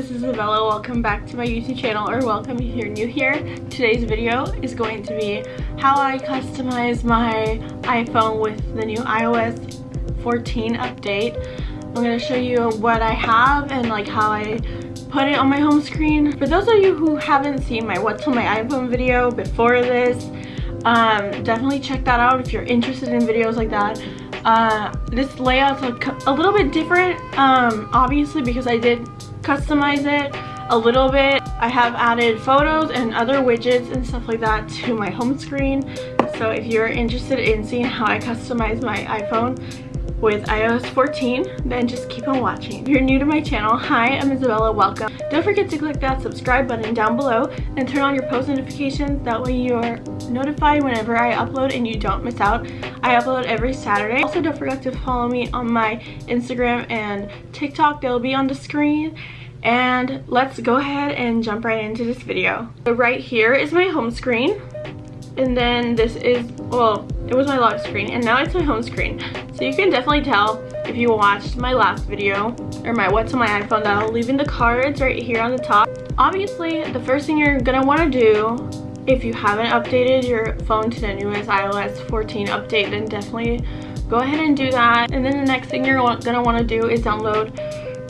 this is Isabella. Welcome back to my YouTube channel, or welcome if you're new here. Today's video is going to be how I customize my iPhone with the new iOS 14 update. I'm going to show you what I have and like how I put it on my home screen. For those of you who haven't seen my what's on my iPhone video before this, um, definitely check that out if you're interested in videos like that. Uh, this layout's a, a little bit different, um, obviously because I did customize it a little bit. I have added photos and other widgets and stuff like that to my home screen. So if you're interested in seeing how I customize my iPhone, with iOS 14, then just keep on watching. If you're new to my channel, hi, I'm Isabella, welcome. Don't forget to click that subscribe button down below and turn on your post notifications. That way you're notified whenever I upload and you don't miss out. I upload every Saturday. Also, don't forget to follow me on my Instagram and TikTok. They'll be on the screen and let's go ahead and jump right into this video. So right here is my home screen and then this is, well, it was my lock screen and now it's my home screen. So you can definitely tell if you watched my last video or my what's on my iPhone that I'll leave in the cards right here on the top. Obviously, the first thing you're gonna wanna do if you haven't updated your phone to the newest iOS 14 update, then definitely go ahead and do that. And then the next thing you're gonna wanna do is download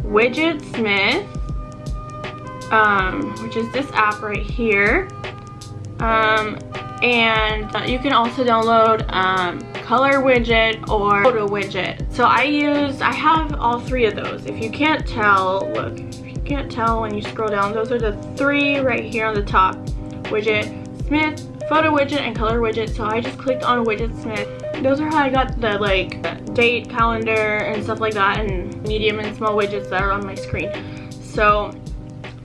Widgetsmith, um, which is this app right here. Um, and you can also download um, color widget or photo widget. So I use I have all three of those. If you can't tell look if you can't tell when you scroll down those are the three right here on the top. Widgetsmith photo widget and color widget. So I just clicked on Widgetsmith. Those are how I got the like date calendar and stuff like that and medium and small widgets that are on my screen. So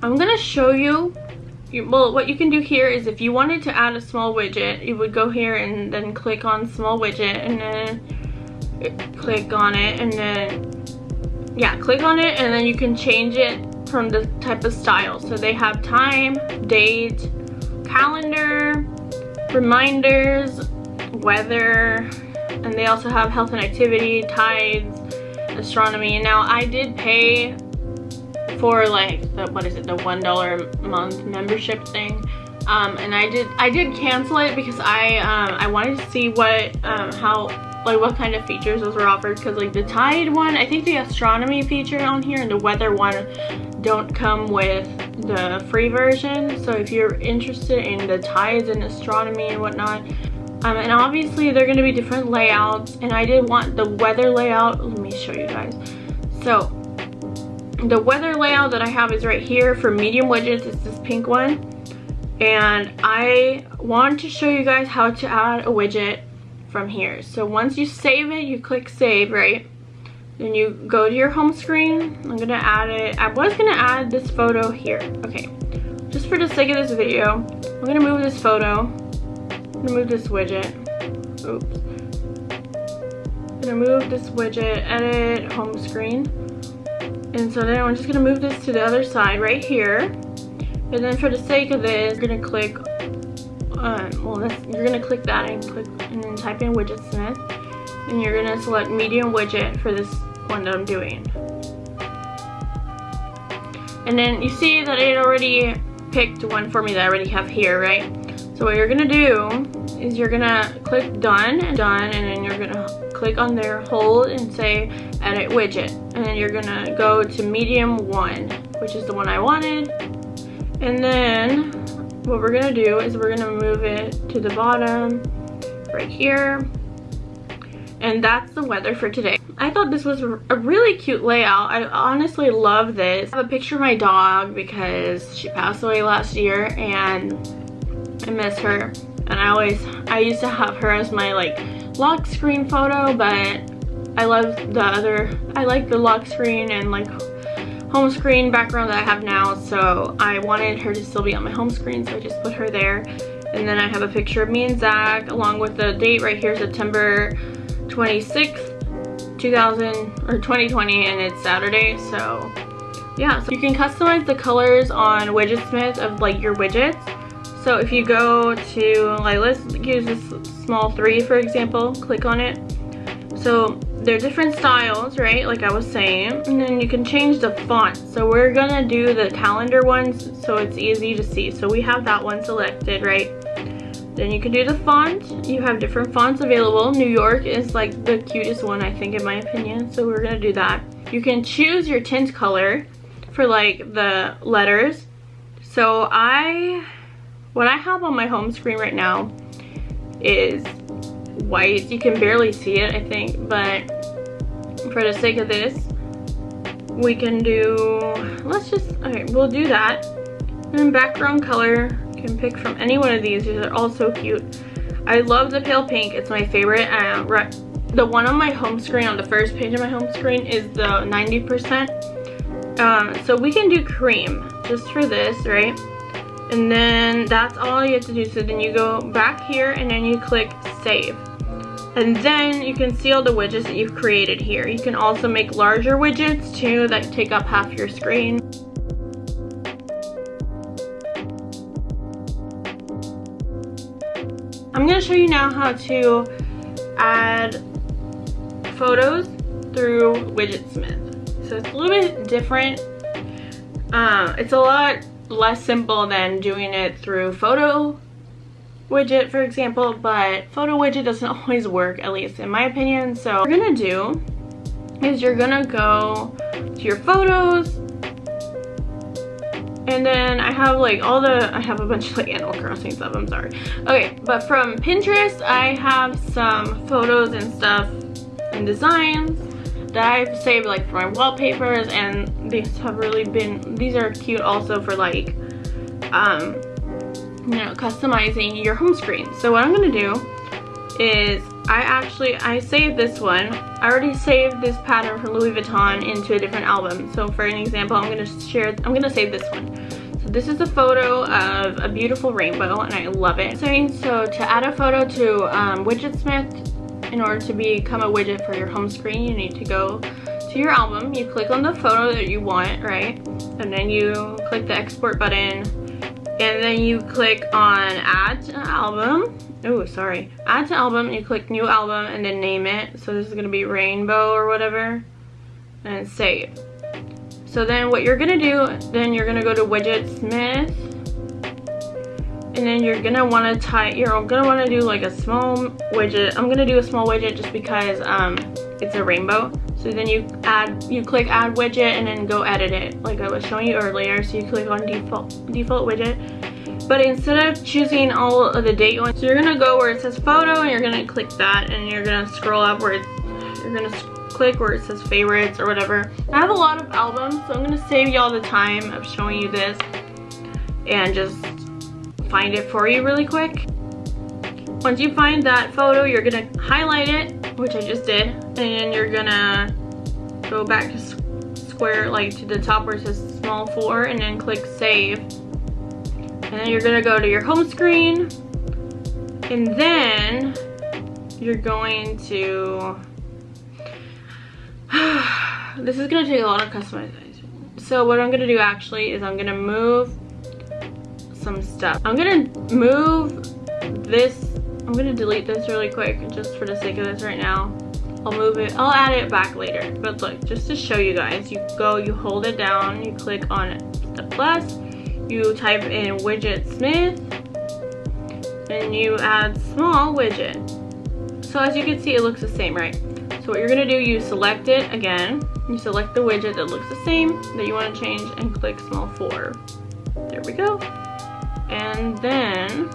I'm gonna show you you, well what you can do here is if you wanted to add a small widget you would go here and then click on small widget and then click on it and then yeah click on it and then you can change it from the type of style. So they have time date calendar reminders weather and they also have health and activity tides astronomy. Now I did pay for like the what is it the one dollar month membership thing. Um, and I did I did cancel it because I um, I wanted to see what um, how like what kind of features those were offered. Because like the tide one I think the astronomy feature on here and the weather one don't come with the free version. So if you're interested in the tides and astronomy and whatnot um, and obviously they're going to be different layouts. And I did want the weather layout. Let me show you guys. So the weather layout that I have is right here for medium widgets. It's this pink one. And I want to show you guys how to add a widget from here. So once you save it, you click save, right? Then you go to your home screen. I'm gonna add it. I was gonna add this photo here. Okay, just for the sake of this video, I'm gonna move this photo. I'm gonna move this widget. Oops. I'm gonna move this widget, edit, home screen. And so then I'm just gonna move this to the other side right here. And then for the sake of this, you're gonna click, um, well, you're gonna click that and click, and then type in widget smith. And you're gonna select medium widget for this one that I'm doing. And then you see that it already picked one for me that I already have here, right? So what you're gonna do is you're gonna click done, and done, and then you're gonna click on there, hold, and say edit widget. And then you're gonna go to medium one, which is the one I wanted. And then what we're gonna do is we're gonna move it to the bottom right here. And that's the weather for today. I thought this was a really cute layout. I honestly love this. I have a picture of my dog because she passed away last year and I miss her. And I always, I used to have her as my like lock screen photo, but I love the other, I like the lock screen and like home screen background that I have now. So I wanted her to still be on my home screen, so I just put her there. And then I have a picture of me and Zach along with the date right here, September 26th, 2000 or 2020, and it's Saturday. So yeah, so you can customize the colors on Widgetsmith of like your widgets. So if you go to, like let's use this small three for example, click on it. So they're different styles, right? Like I was saying. And then you can change the font. So we're gonna do the calendar ones so it's easy to see. So we have that one selected, right? Then you can do the font. You have different fonts available. New York is like the cutest one, I think, in my opinion. So we're gonna do that. You can choose your tint color for like the letters. So I, what I have on my home screen right now is white. You can barely see it, I think, but for the sake of this, we can do, let's just, okay, we'll do that. And background color, you can pick from any one of these. These are all so cute. I love the pale pink. It's my favorite. Uh, the one on my home screen, on the first page of my home screen, is the 90%. Um, so we can do cream just for this, right? And then that's all you have to do. So then you go back here and then you click save. And then you can see all the widgets that you've created here. You can also make larger widgets too that take up half your screen. I'm going to show you now how to add photos through Widgetsmith. So it's a little bit different. Uh, it's a lot less simple than doing it through photo widget for example but photo widget doesn't always work at least in my opinion so what you're gonna do is you're gonna go to your photos and then I have like all the, I have a bunch of like Animal Crossing stuff, I'm sorry. Okay, but from Pinterest, I have some photos and stuff and designs that I've saved like for my wallpapers and these have really been, these are cute also for like, um, you know, customizing your home screen. So what I'm gonna do is I actually, I saved this one. I already saved this pattern from Louis Vuitton into a different album. So for an example, I'm gonna share, I'm gonna save this one. So this is a photo of a beautiful rainbow and I love it. So to add a photo to um, Widgetsmith, in order to become a widget for your home screen, you need to go to your album. You click on the photo that you want, right? And then you click the export button. And then you click on add to album. Oh sorry. Add to album you click new album and then name it. So this is going to be rainbow or whatever. And save. So then what you're gonna do then you're gonna go to widgetsmith and then you're gonna want to tie you're gonna want to do like a small widget i'm gonna do a small widget just because um it's a rainbow so then you add, you click add widget and then go edit it like I was showing you earlier. So you click on default, default widget. But instead of choosing all of the date ones, so you're gonna go where it says photo and you're gonna click that and you're gonna scroll up where it's, you're gonna click where it says favorites or whatever. I have a lot of albums, so I'm gonna save you all the time of showing you this and just find it for you really quick. Once you find that photo, you're gonna highlight it which I just did. And you're gonna go back to square, like to the top where it says small four and then click save. And then you're gonna go to your home screen and then you're going to, this is gonna take a lot of customization. So what I'm gonna do actually is I'm gonna move some stuff. I'm gonna move this I'm gonna delete this really quick just for the sake of this right now. I'll move it, I'll add it back later. But look, just to show you guys, you go, you hold it down, you click on the plus, you type in widget smith, and you add small widget. So as you can see, it looks the same, right? So what you're gonna do, you select it again, you select the widget that looks the same that you wanna change and click small four. There we go. And then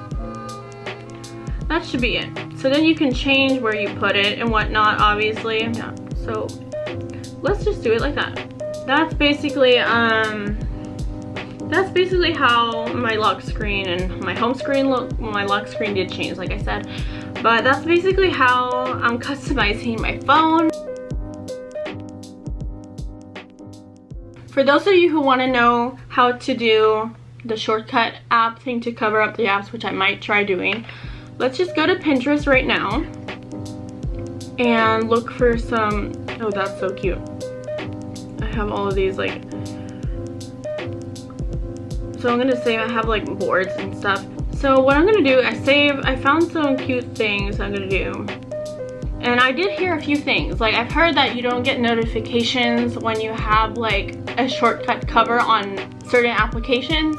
that should be it. So then you can change where you put it and whatnot, obviously. Yeah, so let's just do it like that. That's basically, um, that's basically how my lock screen and my home screen look. Well, my lock screen did change, like I said. But that's basically how I'm customizing my phone. For those of you who want to know how to do the shortcut app thing to cover up the apps, which I might try doing, let's just go to Pinterest right now and look for some, oh that's so cute. I have all of these like, so I'm gonna say I have like boards and stuff. So what I'm gonna do, I save, I found some cute things I'm gonna do And I did hear a few things. Like I've heard that you don't get notifications when you have like a shortcut cover on certain applications.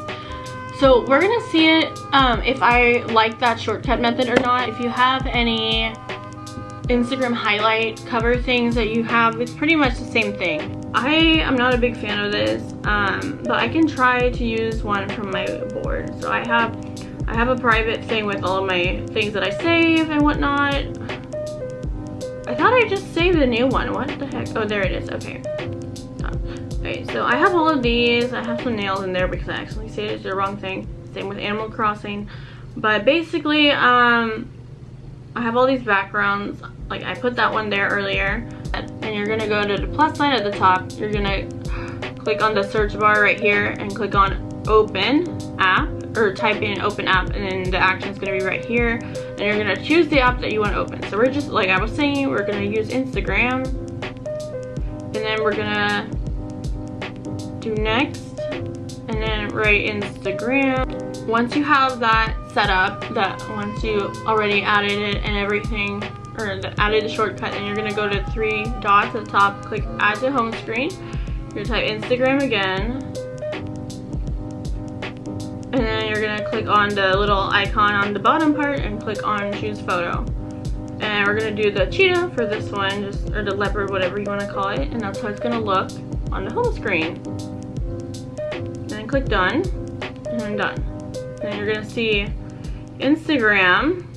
So we're gonna see it um, if I like that shortcut method or not. If you have any Instagram highlight cover things that you have, it's pretty much the same thing. I am not a big fan of this, um, but I can try to use one from my board. So I have I have a private thing with all of my things that I save and whatnot. I thought I just saved a new one. What the heck? Oh, there it is. Okay. Okay, so I have all of these. I have some nails in there because I actually saved the wrong thing. Same with Animal Crossing. But basically, um, I have all these backgrounds. Like I put that one there earlier. And you're gonna go to the plus sign at the top. You're gonna click on the search bar right here and click on open app or type in open app and then the action is going to be right here and you're going to choose the app that you want to open so we're just like i was saying we're going to use instagram and then we're going to next and then write Instagram. Once you have that set up, that once you already added it and everything, or added the shortcut, then you're gonna go to three dots at the top, click add to home screen. You're gonna type Instagram again. And then you're gonna click on the little icon on the bottom part and click on choose photo. And we're gonna do the cheetah for this one, just or the leopard, whatever you wanna call it, and that's how it's gonna look on the home screen click done and I'm done. Then you're gonna see Instagram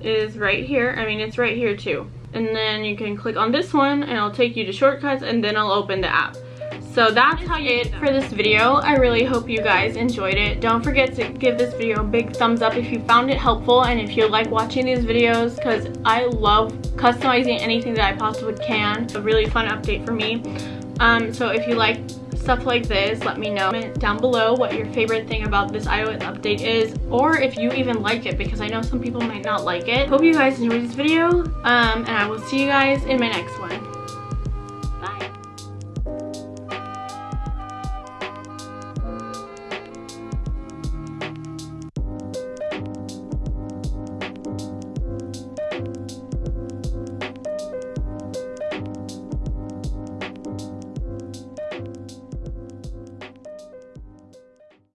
is right here. I mean, it's right here too. And then you can click on this one and it'll take you to shortcuts and then I'll open the app. So that's how you it for this video. I really hope you guys enjoyed it. Don't forget to give this video a big thumbs up if you found it helpful and if you like watching these videos because I love customizing anything that I possibly can. A really fun update for me. Um, so if you like stuff like this, let me know down below what your favorite thing about this iOS update is, or if you even like it, because I know some people might not like it. Hope you guys enjoyed this video, um, and I will see you guys in my next one.